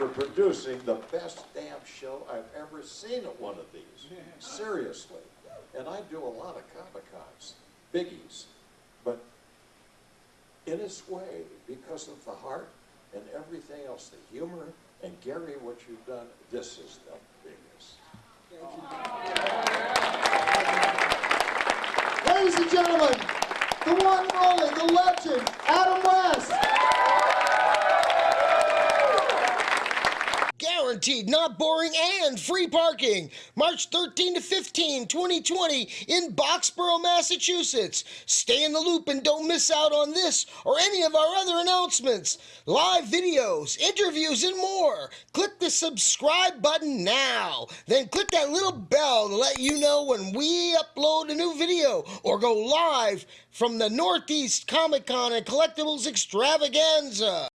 for producing the best damn show I've ever seen at one of these. Seriously. And I do a lot of Comic Cons, biggies, but in its way, because of the heart and everything else, the humor, and Gary, what you've done, this is the biggest. Ladies and gentlemen, the one only, the legend, Adam West. Guaranteed not boring and free parking. March 13 to 15, 2020 in Boxborough, Massachusetts. Stay in the loop and don't miss out on this or any of our other announcements. Live videos, interviews, and more. Click the subscribe button now. Then click that little bell to let you know when we upload a new video or go live from the Northeast Comic Con and Collectibles Extravaganza.